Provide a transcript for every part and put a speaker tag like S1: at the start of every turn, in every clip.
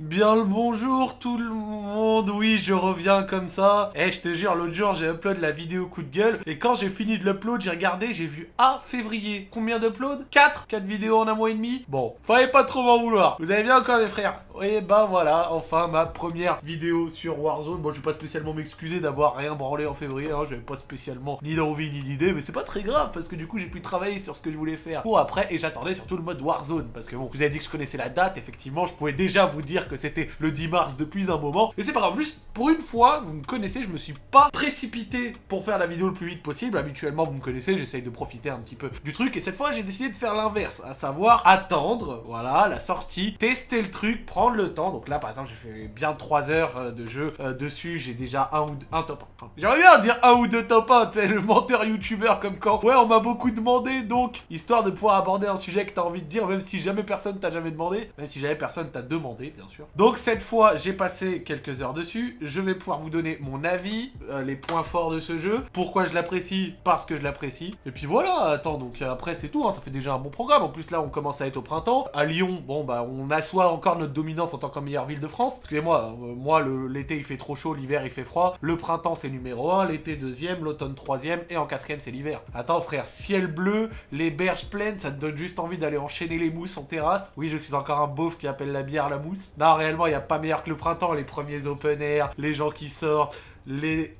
S1: Bien le bonjour tout le monde, oui je reviens comme ça. Eh je te jure, l'autre jour j'ai upload la vidéo coup de gueule et quand j'ai fini de l'upload j'ai regardé, j'ai vu ah février. Combien d'uploads? 4 4 vidéos en un mois et demi? Bon, fallait pas trop m'en vouloir. Vous allez bien encore mes frères? Et ben voilà, enfin ma première vidéo sur Warzone. Bon je vais pas spécialement m'excuser d'avoir rien branlé en février, hein. j'avais pas spécialement ni d'envie ni d'idée, mais c'est pas très grave parce que du coup j'ai pu travailler sur ce que je voulais faire pour après et j'attendais surtout le mode Warzone parce que bon, vous avez dit que je connaissais la date, effectivement je pouvais déjà vous dire que c'était le 10 mars depuis un moment. Et c'est pas grave, juste pour une fois, vous me connaissez, je me suis pas précipité pour faire la vidéo le plus vite possible. Habituellement, vous me connaissez, j'essaye de profiter un petit peu du truc. Et cette fois, j'ai décidé de faire l'inverse, à savoir attendre, voilà, la sortie, tester le truc, prendre le temps. Donc là, par exemple, j'ai fait bien 3 heures euh, de jeu euh, dessus. J'ai déjà un ou un top 1. J'aimerais bien dire un ou deux top 1, tu sais, le menteur youtubeur comme quand. Ouais, on m'a beaucoup demandé, donc, histoire de pouvoir aborder un sujet que t'as envie de dire, même si jamais personne t'a jamais demandé, même si jamais personne t'a demandé, bien sûr. Donc cette fois, j'ai passé quelques heures dessus. Je vais pouvoir vous donner mon avis, euh, les points forts de ce jeu, pourquoi je l'apprécie, parce que je l'apprécie. Et puis voilà, attends, donc après c'est tout, hein, ça fait déjà un bon programme. En plus là, on commence à être au printemps. À Lyon, bon bah on assoit encore notre dominance en tant que meilleure ville de France. Excusez-moi, euh, moi l'été il fait trop chaud, l'hiver il fait froid. Le printemps c'est numéro 1, l'été deuxième, l'automne troisième et en quatrième c'est l'hiver. Attends frère, ciel bleu, les berges pleines, ça te donne juste envie d'aller enchaîner les mousses en terrasse. Oui, je suis encore un beauf qui appelle la bière la mousse. Réellement, il n'y a pas meilleur que le printemps, les premiers open air, les gens qui sortent, les...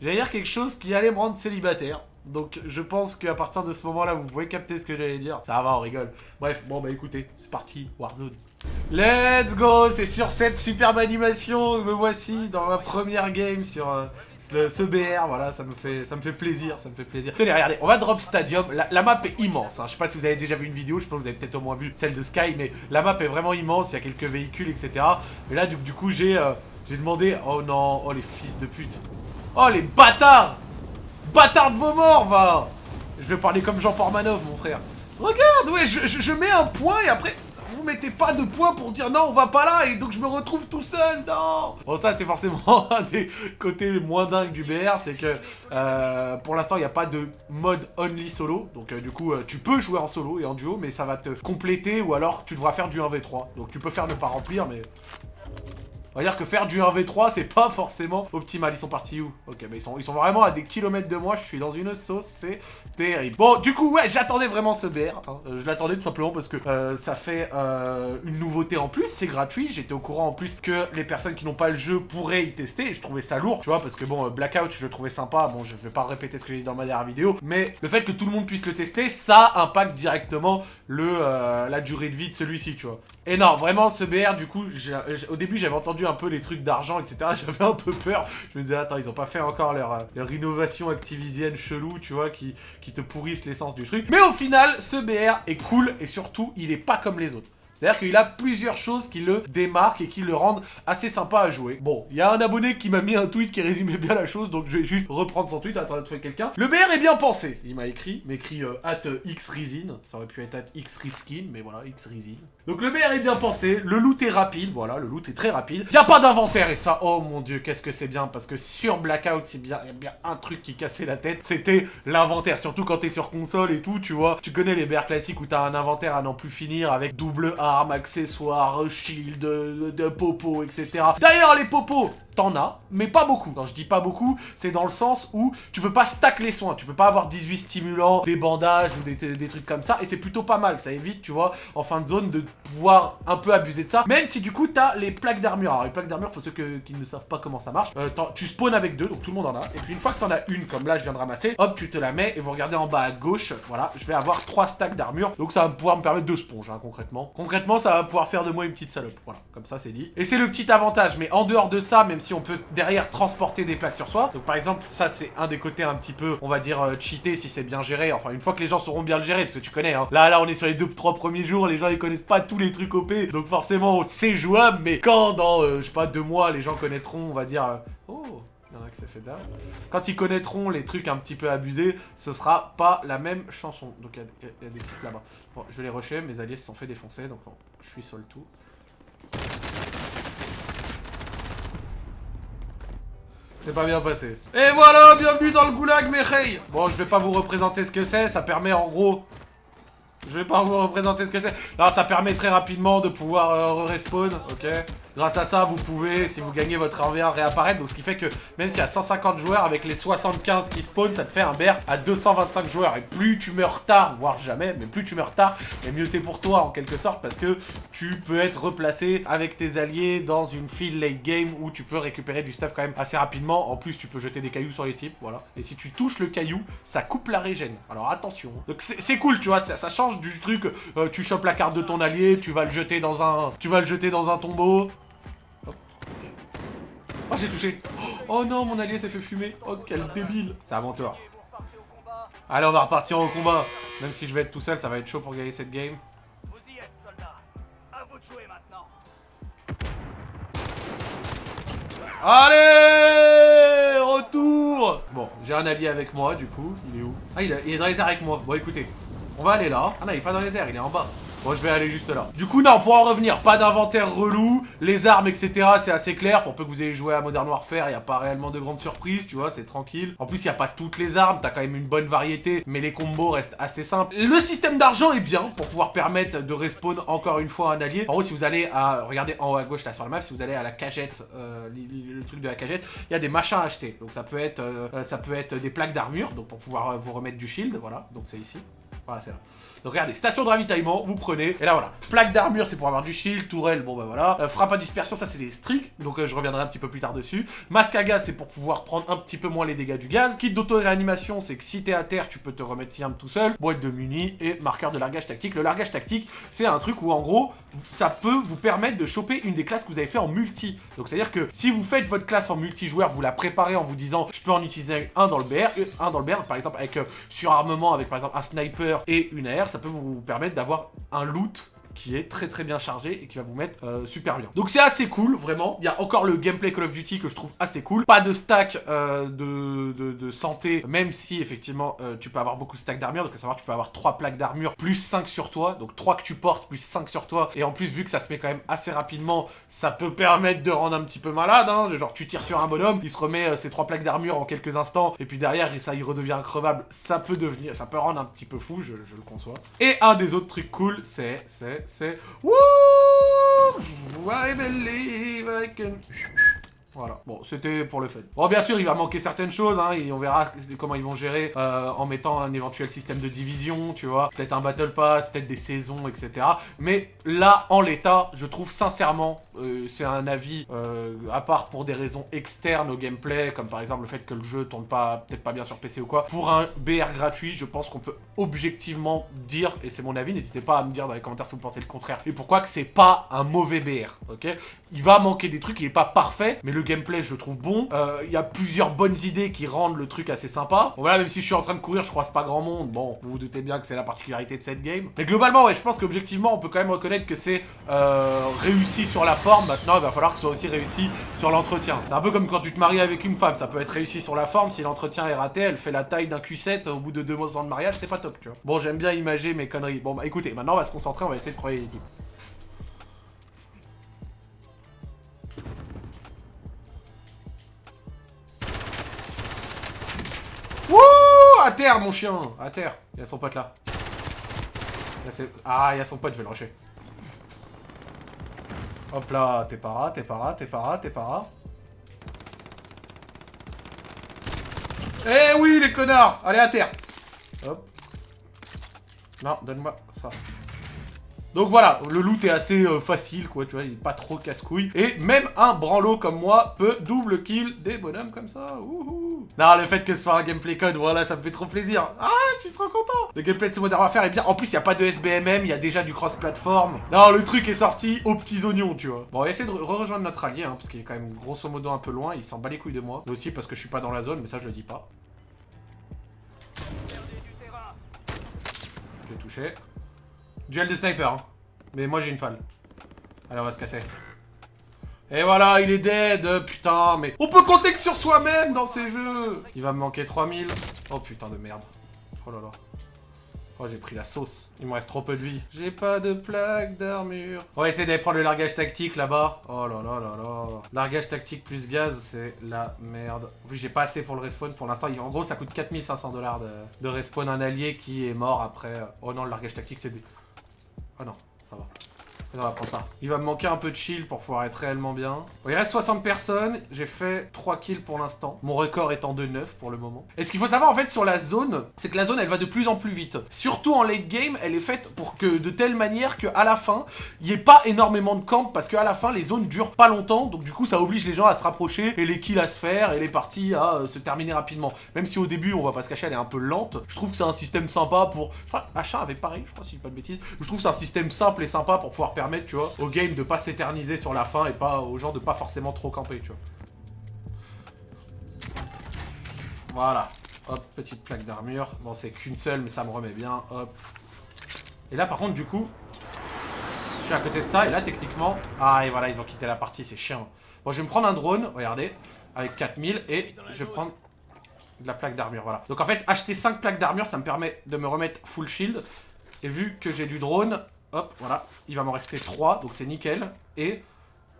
S1: J'allais dire quelque chose qui allait me rendre célibataire. Donc je pense qu'à partir de ce moment-là, vous pouvez capter ce que j'allais dire. Ça va, on rigole. Bref, bon bah écoutez, c'est parti, Warzone. Let's go C'est sur cette superbe animation, me voici dans ma première game sur, euh, ce BR, voilà, ça me fait ça me fait plaisir, ça me fait plaisir. Tenez, regardez, on va drop Stadium. La, map est immense, hein. je sais pas si vous avez déjà vu une vidéo, je pense que vous avez peut-être au moins vu celle de Sky, mais la map est vraiment immense, il y a quelques véhicules, etc. Mais là, du, coup, j'ai euh, j'ai demandé... Oh non, oh les fils de pute. Oh les bâtards Bâtards de vos morts, va Je vais parler comme Jean Pormanov, mon frère. Regarde, ouais, je mets un point et après vous mettez pas de points pour dire non, on va pas là, et donc je me retrouve tout seul, non Bon, ça, c'est forcément un des côtés les moins dingues du BR, c'est que euh, pour l'instant, il n'y a pas de mode only solo, donc euh, du coup, euh, tu peux jouer en solo et en duo, mais ça va te compléter, ou alors tu devras faire du 1v3. Donc tu peux faire ne pas remplir, mais on va dire que faire du 1v3, c'est pas forcément optimal. Ils sont partis où Ok, mais ils sont, vraiment à des kilomètres de moi. Je suis dans une sauce, c'est terrible. Bon, du coup, ouais, j'attendais vraiment ce BR. Hein. Euh, je l'attendais tout simplement parce que euh, ça fait euh, une nouveauté en plus. C'est gratuit. J'étais au courant en plus que les personnes qui n'ont pas le jeu pourraient y tester. Je trouvais ça lourd, tu vois, parce que bon, Blackout, je le trouvais sympa. Bon, je vais pas répéter ce que j'ai dit dans ma dernière vidéo. Mais le fait que tout le monde puisse le tester, ça impacte directement le, la durée de vie de celui-ci, tu vois. Et non, vraiment, ce BR, du coup, au début, j'avais entendu un peu les trucs d'argent, etc. J'avais un peu peur. Je me disais, attends, ils ont pas fait encore leur, euh, leur innovation activisienne chelou, tu vois, qui, qui te pourrissent l'essence du truc. Mais au final, ce BR est cool et surtout, il est pas comme les autres. C'est-à-dire qu'il a plusieurs choses qui le démarquent et qui le rendent assez sympa à jouer. Bon, il y a un abonné qui m'a mis un tweet qui résumait bien la chose, donc je vais juste reprendre son tweet, attends de trouver quelqu'un. Le BR est bien pensé, il m'a écrit, m'écrit euh, at xresin, ça aurait pu être at xriskin, mais voilà, xresin. Donc le BR est bien pensé, le loot est rapide, voilà, le loot est très rapide. Il a pas d'inventaire et ça, oh mon dieu, qu'est-ce que c'est bien, parce que sur Blackout, c'est bien, y a bien un truc qui cassait la tête, c'était l'inventaire, surtout quand t'es sur console et tout, tu vois. Tu connais les BR classiques où t'as un inventaire à n'en plus finir avec double arme, accessoires, shield, de, etc. D'ailleurs, les popos, t'en as, mais pas beaucoup. Quand je dis pas beaucoup, c'est dans le sens où tu peux pas stack les soins. Tu peux pas avoir 18 stimulants, des bandages ou des, des trucs comme ça. Et c'est plutôt pas mal. Ça évite, tu vois, en fin de zone, de pouvoir un peu abuser de ça. Même si du coup, t'as les plaques d'armure. Alors, les plaques d'armure, pour ceux qui ne savent pas comment ça marche, euh, tu spawns avec deux, donc tout le monde en a. Et puis, une fois que t'en as une, comme là, je viens de ramasser, hop, tu te la mets et vous regardez en bas à gauche. Voilà, je vais avoir trois stacks d'armure. Donc, ça va pouvoir me permettre de sponge, hein, concrètement. Concrètement, ça va pouvoir faire de moi une petite salope. Voilà, comme ça, c'est dit. Et c'est le petit avantage. Mais en dehors de ça, même si on peut derrière transporter des plaques sur soi. Donc par exemple, ça c'est un des côtés un petit peu, on va dire, euh, cheaté si c'est bien géré. Enfin, une fois que les gens sauront bien le gérer, parce que tu connais, hein. Là, là, on est sur les deux, trois premiers jours, les gens ils connaissent pas tous les trucs OP. Donc forcément, c'est jouable, mais quand dans, euh, je sais pas, deux mois, les gens connaîtront, on va dire... Euh, oh il y en a qui s'est fait dalle. Quand ils connaîtront les trucs un petit peu abusés, ce sera pas la même chanson. Donc il y, a des types là-bas. Bon, je vais les rusher, mes alliés se sont fait défoncer, donc je suis sur le tout. C'est pas bien passé. Et voilà, bienvenue dans le goulag, mes Bon, je vais pas vous représenter ce que c'est, ça permet en gros... Je vais pas vous représenter ce que c'est. Alors, ça permet très rapidement de pouvoir euh, respawn, ok Grâce à ça, vous pouvez, si vous gagnez votre 1v1, réapparaître. Donc, ce qui fait que même s'il y a 150 joueurs, avec les 75 qui spawn, ça te fait un BR à 225 joueurs. Et plus tu meurs tard, voire jamais, mais plus tu meurs tard, et mieux c'est pour toi, en quelque sorte, parce que tu peux être replacé avec tes alliés dans une file late game où tu peux récupérer du stuff quand même assez rapidement. En plus, tu peux jeter des cailloux sur les types, voilà. Et si tu touches le caillou, ça coupe la régène. Alors, attention. Donc, c'est cool, tu vois, ça, change du truc, euh, tu chopes la carte de ton allié, tu vas le jeter dans un... Tu vas le jeter dans un tombeau, Oh, j'ai touché. Oh non, mon allié s'est fait fumer. Oh, quel débile. C'est à mon. Allez, on va repartir au combat. Même si je vais être tout seul, ça va être chaud pour gagner cette game. Allez Retour Bon, j'ai un allié avec moi, du coup. Il est où? Ah, il est dans les airs avec moi. Bon, écoutez. On va aller là. Ah non, il est pas dans les airs, il est en bas. Bon, je vais aller juste là. Du coup, non, pour en revenir, pas d'inventaire relou. Les armes, etc., c'est assez clair. Pour peu que vous ayez joué à Modern Warfare, il n'y a pas réellement de grandes surprises, tu vois, c'est tranquille. En plus, il n'y a pas toutes les armes, t'as quand même une bonne variété, mais les combos restent assez simples. Le système d'argent est bien pour pouvoir permettre de respawn encore une fois un allié. En gros, si vous allez à, regardez en haut à gauche là sur la map, si vous allez à la cagette, euh, le, truc de la cagette, il y a des machins à acheter. Donc ça peut être, euh, ça peut être des plaques d'armure, donc pour pouvoir euh, vous remettre du shield, voilà, donc c'est ici. Voilà, c'est là. Donc regardez, station de ravitaillement, vous prenez, et là voilà, plaque d'armure c'est pour avoir du shield, tourelle, bon bah voilà, euh, frappe à dispersion ça c'est des streaks, donc euh, je reviendrai un petit peu plus tard dessus, masque à gaz c'est pour pouvoir prendre un petit peu moins les dégâts du gaz, kit d'auto-réanimation c'est que si t'es à terre tu peux te remettre tout seul, boîte de munis et marqueur de largage tactique. Le largage tactique c'est un truc où en gros ça peut vous permettre de choper une des classes que vous avez fait en multi, donc c'est à dire que si vous faites votre classe en multijoueur, vous la préparez en vous disant je peux en utiliser un dans le BR, un dans le BR par exemple avec euh, surarmement avec par exemple un sniper et une AR, ça peut vous permettre d'avoir un loot qui est très très bien chargé et qui va vous mettre euh, super bien. Donc c'est assez cool, vraiment. Il y a encore le gameplay Call of Duty que je trouve assez cool. Pas de stack euh, de, de, santé, même si effectivement euh, tu peux avoir beaucoup de stack d'armure. Donc à savoir tu peux avoir 3 plaques d'armure plus 5 sur toi. Donc 3 que tu portes plus 5 sur toi. Et en plus vu que ça se met quand même assez rapidement, ça peut permettre de rendre un petit peu malade. Hein. Genre tu tires sur un bonhomme, il se remet ses 3 plaques d'armure en quelques instants. Et puis derrière ça il redevient increvable. Ça peut devenir, ça peut rendre un petit peu fou, je, je le conçois. Et un des autres trucs cool, c'est, c'est, c'est... Eh? Woo! I believe I can... Voilà, bon, c'était pour le fun. Bon, bien sûr, il va manquer certaines choses, hein, et on verra comment ils vont gérer euh, en mettant un éventuel système de division, tu vois. Peut-être un Battle Pass, peut-être des saisons, etc. Mais là, en l'état, je trouve sincèrement, euh, c'est un avis, euh, à part pour des raisons externes au gameplay, comme par exemple le fait que le jeu tourne pas, peut-être pas bien sur PC ou quoi. Pour un BR gratuit, je pense qu'on peut objectivement dire, et c'est mon avis, n'hésitez pas à me dire dans les commentaires si vous pensez le contraire, et pourquoi que c'est pas un mauvais BR, ok? Il va manquer des trucs, il est pas parfait, mais le gameplay, je le trouve bon. Euh, il y a plusieurs bonnes idées qui rendent le truc assez sympa. Bon, voilà, même si je suis en train de courir, je croise pas grand monde. Bon, vous vous doutez bien que c'est la particularité de cette game. Mais globalement, ouais, je pense qu'objectivement, on peut quand même reconnaître que c'est euh, réussi sur la forme. Maintenant, il va falloir que ce soit aussi réussi sur l'entretien. C'est un peu comme quand tu te maries avec une femme. Ça peut être réussi sur la forme. Si l'entretien est raté, elle fait la taille d'un Q7 au bout de deux mois de mariage, c'est pas top, tu vois. Bon, j'aime bien imager mes conneries. Bon, bah écoutez, maintenant, on va se concentrer, on va essayer de croyer les à terre, mon chien À terre. Il y a son pote là. ah, il y a son pote, je vais le rusher. Hop là, t'es para, t'es para, t'es para, t'es para. Eh oui, les connards Allez, à terre Hop. Non, donne-moi ça. Donc voilà, le loot est assez euh, facile, quoi, tu vois, il est pas trop casse-couille. Et même un branlot comme moi peut double kill des bonhommes comme ça. Ouhou. Non, le fait que ce soit un gameplay code, voilà, ça me fait trop plaisir. Ah, je suis trop content. Le gameplay de ce Modern Warfare est bien. En plus, il n'y a pas de SBMM, il y a déjà du cross-platform. Non, le truc est sorti aux petits oignons, tu vois. Bon, on va essayer de rejoindre notre allié, hein, parce qu'il est quand même grosso modo un peu loin. Il s'en bat les couilles de moi. Mais aussi parce que je suis pas dans la zone, mais ça, je le dis pas. Je l'ai touché. Duel de sniper, hein. Mais moi j'ai une falle. Allez, on va se casser. Et voilà, il est dead, putain, mais... On peut compter que sur soi-même dans ces jeux Il va me manquer 3000. Oh putain de merde. Oh là là. Oh, j'ai pris la sauce. Il me reste trop peu de vie. J'ai pas de plaque d'armure. On va essayer d'aller prendre le largage tactique là-bas. Oh là là là là. Largage tactique plus gaz, c'est la merde. En plus, j'ai pas assez pour le respawn pour l'instant. En gros, ça coûte 4500 dollars de, de respawn un allié qui est mort après. Oh non, le largage tactique, c'est des... Oh non, ça va. On va prendre ça. Il va me manquer un peu de shield pour pouvoir être réellement bien. Il reste 60 personnes. J'ai fait 3 kills pour l'instant. Mon record étant de 9 pour le moment. Et ce qu'il faut savoir en fait sur la zone, c'est que la zone elle va de plus en plus vite. Surtout en late game, elle est faite pour que de telle manière qu'à la fin, il n'y ait pas énormément de camp parce qu'à la fin, les zones durent pas longtemps. Donc du coup, ça oblige les gens à se rapprocher et les kills à se faire et les parties à euh, se terminer rapidement. Même si au début, on va pas se cacher, elle est un peu lente. Je trouve que c'est un système sympa pour... Je crois Achat avait pareil, je crois si je dis pas de bêtises. Je trouve que c'est un système simple et sympa pour pouvoir permettre, tu vois, au game de pas s'éterniser sur la fin et pas aux gens de pas forcément trop camper, tu vois. Voilà. Hop, petite plaque d'armure. Bon, c'est qu'une seule, mais ça me remet bien. Hop. Et là, par contre, du coup, je suis à côté de ça. Et là, techniquement... Ah, et voilà, ils ont quitté la partie, c'est chiant. Bon, je vais me prendre un drone, regardez, avec 4000. Et je vais prendre de la plaque d'armure, voilà. Donc, en fait, acheter 5 plaques d'armure, ça me permet de me remettre full shield. Et vu que j'ai du drone, Hop, voilà. Il va m'en rester 3, donc c'est nickel. Et...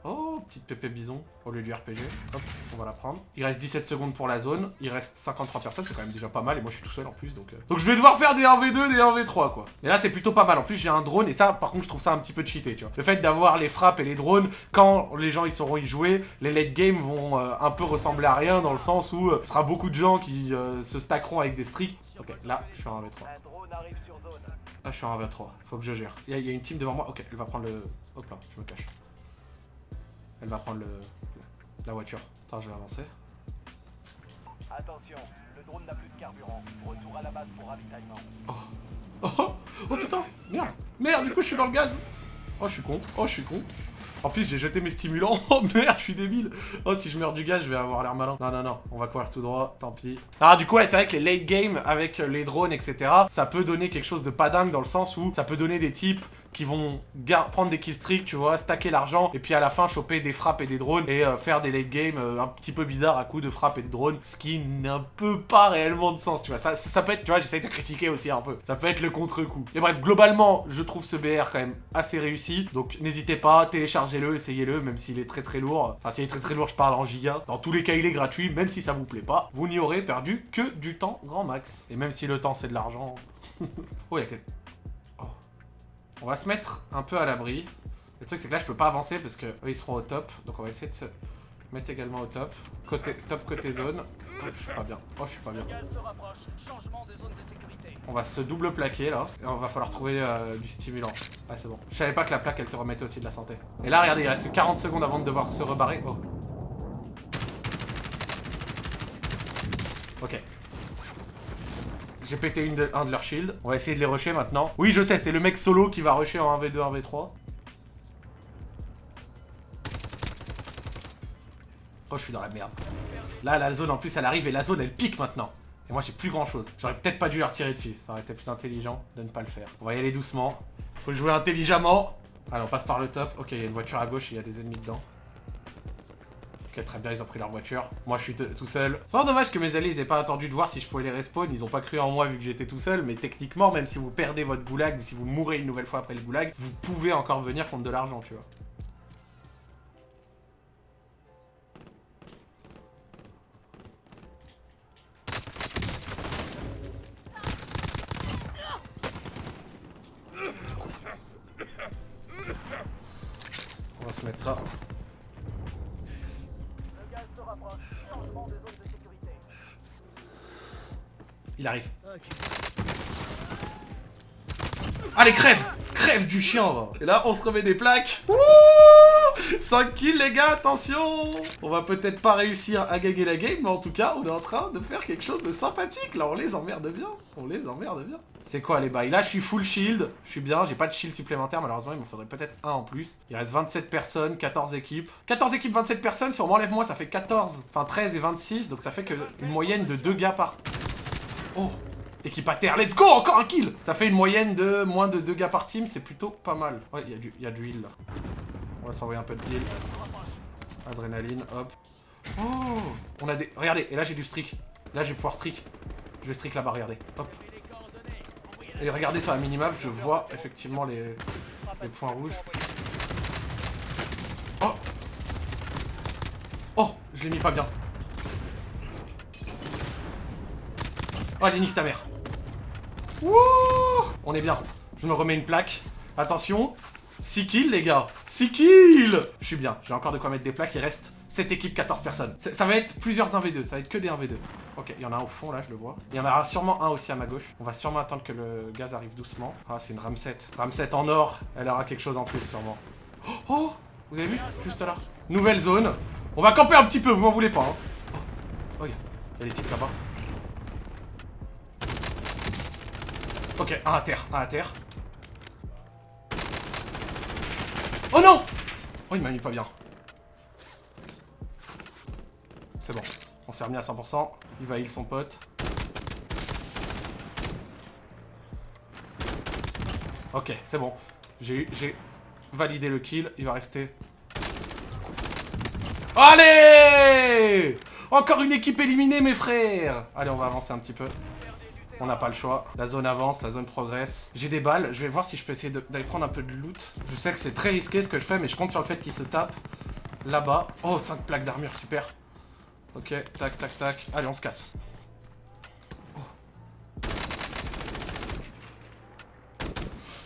S1: Oh, petite pépé bison au lieu du RPG. Hop, on va la prendre. Il reste 17 secondes pour la zone. Il reste 53 personnes, c'est quand même déjà pas mal. Et moi, je suis tout seul en plus, donc... Euh. Donc je vais devoir faire des 1v2, des 1v3, quoi. Et là, c'est plutôt pas mal. En plus, j'ai un drone. Et ça, par contre, je trouve ça un petit peu cheaté, tu vois. Le fait d'avoir les frappes et les drones, quand les gens, ils sauront y jouer, les late games vont euh, un peu ressembler à rien, dans le sens où euh, ce sera beaucoup de gens qui se stackeront avec des streaks. Ok, là, je fais un 1v3. Ah, je suis en 23. Faut que je gère. Il y, a une team devant moi. Ok, elle va prendre le... Hop là, je me cache. Elle va prendre le... la voiture. Attends, je vais avancer. Attention, le drone n'a plus de carburant. Retour à la base pour ravitaillement. Oh. Oh, oh putain Merde Merde, du coup, je suis dans le gaz Oh, je suis con. Oh, je suis con. En plus, j'ai jeté mes stimulants. Oh merde, je suis débile. Oh, si je meurs du gaz, je vais avoir l'air malin. Non, non, non. On va courir tout droit. Tant pis. Ah, du coup, ouais, c'est vrai que les late game avec les drones, etc., ça peut donner quelque chose de pas dingue dans le sens où ça peut donner des types qui vont prendre des killstreaks, tu vois, stacker l'argent, et puis à la fin choper des frappes et des drones, et euh, faire des late game euh, un petit peu bizarres à coup de frappes et de drones, ce qui n'a peu pas réellement de sens, tu vois. Ça, ça, peut être, tu vois, j'essaye de critiquer aussi un peu. Ça peut être le contre-coup. Et bref, globalement, je trouve ce BR quand même assez réussi, donc n'hésitez pas, téléchargez-le, essayez-le, même s'il est très très lourd. Enfin, s'il est très très lourd, je parle en giga. Dans tous les cas, il est gratuit, même si ça vous plaît pas. Vous n'y aurez perdu que du temps grand max. Et même si le temps, c'est de l'argent... oh, il y a quelques... On va se mettre un peu à l'abri. Le truc, c'est que là, je peux pas avancer parce que ils seront au top. Donc, on va essayer de se mettre également au top. Côté, top côté zone. je suis pas bien. Oh, je suis pas bien. On va se double plaquer, là. Et on va falloir trouver euh, du stimulant. Ah, c'est bon. Je savais pas que la plaque, elle te remettait aussi de la santé. Et là, regardez, il reste que 40 secondes avant de devoir se rebarrer. Oh. Ok. J'ai pété un de leurs shields. On va essayer de les rusher maintenant. Oui, je sais, c'est le mec solo qui va rusher en 1v2, 1v3. Oh, je suis dans la merde. Là, la zone, en plus, elle arrive et la zone, elle pique maintenant. Et moi, j'ai plus grand-chose. J'aurais peut-être pas dû leur tirer dessus. Ça aurait été plus intelligent de ne pas le faire. On va y aller doucement. Faut jouer intelligemment. Allez, on passe par le top. Ok, il y a une voiture à gauche et il y a des ennemis dedans. Ok, très bien, ils ont pris leur voiture. Moi, je suis tout seul. C'est vraiment dommage que mes alliés, ils aient pas attendu de voir si je pouvais les respawn. Ils ont pas cru en moi vu que j'étais tout seul. Mais techniquement, même si vous perdez votre goulag ou si vous mourrez une nouvelle fois après le goulag, vous pouvez encore venir contre de l'argent, tu vois. Et là, on se remet des plaques. Wouh 5 kills, les gars, attention On va peut-être pas réussir à gagner la game, mais en tout cas, on est en train de faire quelque chose de sympathique. Là, on les emmerde bien. On les emmerde bien. C'est quoi, les bails? Là, je suis full shield. Je suis bien. J'ai pas de shield supplémentaire, malheureusement. Il me faudrait peut-être un en plus. Il reste 27 personnes, 14 équipes. 14 équipes, 27 personnes. Si on m'enlève moi, ça fait 14. Enfin, 13 et 26. Donc, ça fait que une moyenne de 2 gars par... Oh Équipe à terre, let's go Encore un kill Ça fait une moyenne de moins de 2 gars par team, c'est plutôt pas mal. Ouais, il y, a du heal là. On va s'envoyer un peu de heal. Adrénaline, hop. Oh On a des... Regardez, et là j'ai du streak. Là je vais pouvoir streak. Je vais streak là-bas, regardez. Hop. Et regardez sur la minimap, je vois effectivement les, les points rouges. Oh Oh Je l'ai mis pas bien. Oh, allez, nique ta mère. Wouh On est bien. Je me remets une plaque. Attention. 6 kills, les gars. 6 kills Je suis bien. J'ai encore de quoi mettre des plaques. Il reste cette équipe, 14 personnes. Ça va être plusieurs 1v2. Ça va être que des 1v2. Ok, il y en a un au fond, là, je le vois. Il y en aura sûrement un aussi à ma gauche. On va sûrement attendre que le gaz arrive doucement. Ah, c'est une Ramset. Ramset en or. Elle aura quelque chose en plus, sûrement. Oh, oh Vous avez vu Juste là. Nouvelle zone. On va camper un petit peu, vous m'en voulez pas. Hein. Oh, oh, il y, a des types là-bas. Un à terre, un à terre. Oh non Oh, il m'a mis pas bien. C'est bon. On s'est remis à 100%. Il va heal son pote. Ok, c'est bon. J'ai validé le kill. Il va rester... Allez Encore une équipe éliminée, mes frères Allez, on va avancer un petit peu. On n'a pas le choix. La zone avance, la zone progresse. J'ai des balles. Je vais voir si je peux essayer d'aller prendre un peu de loot. Je sais que c'est très risqué ce que je fais, mais je compte sur le fait qu'il se tape là-bas. Oh, 5 plaques d'armure, super. Ok, tac, tac, tac. Allez, on se casse.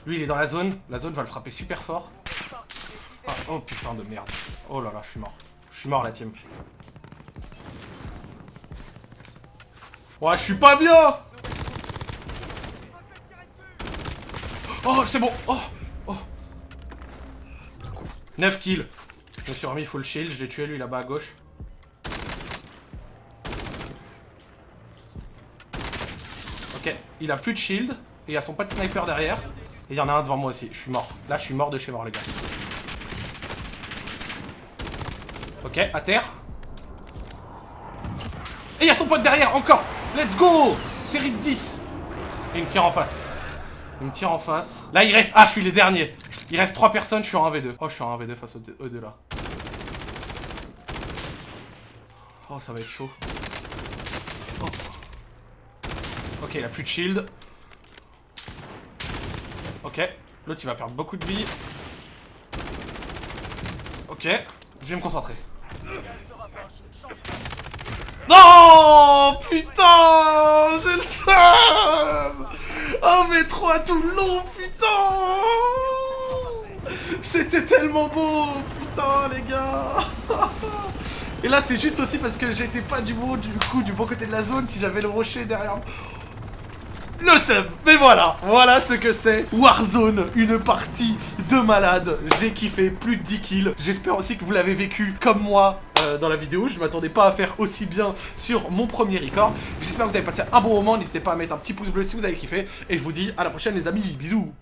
S1: Lui, il est dans la zone. La zone va le frapper super fort. Ah, oh putain de merde. Oh là là, je suis mort. Je suis mort, la team. Ouais, je suis pas bien Oh, c'est bon Oh Oh 9 kills. Je me suis remis full shield, je l'ai tué lui là-bas à gauche. Ok, il a plus de shield. Et il y a son pote sniper derrière. Et il y en a un devant moi aussi. Je suis mort. Là, je suis mort de chez mort, les gars. Ok, à terre. Et il y a son pote derrière, encore Let's go Série de 10 Et il me tire en face. Il me tire en face. Là, il reste... Ah, je suis les derniers. Il reste 3 personnes, je suis en 1v2. Oh, je suis en 1v2 face aux deux là. Oh, ça va être chaud. Oh. Ok, il a plus de shield. Ok. L'autre, il va perdre beaucoup de vie. Ok. Je vais me concentrer. Non Putain J'ai le sang V3 tout le long, putain. C'était tellement beau, putain, les gars. Et là, c'est juste aussi parce que j'étais pas du bon, du coup, du bon côté de la zone si j'avais le rocher derrière. Le sub. Mais voilà, voilà ce que c'est Warzone, une partie de malade. J'ai kiffé, plus de 10 kills. J'espère aussi que vous l'avez vécu comme moi euh, dans la vidéo. Je m'attendais pas à faire aussi bien sur mon premier record. J'espère que vous avez passé un bon moment. N'hésitez pas à mettre un petit pouce bleu si vous avez kiffé. Et je vous dis à la prochaine les amis, bisous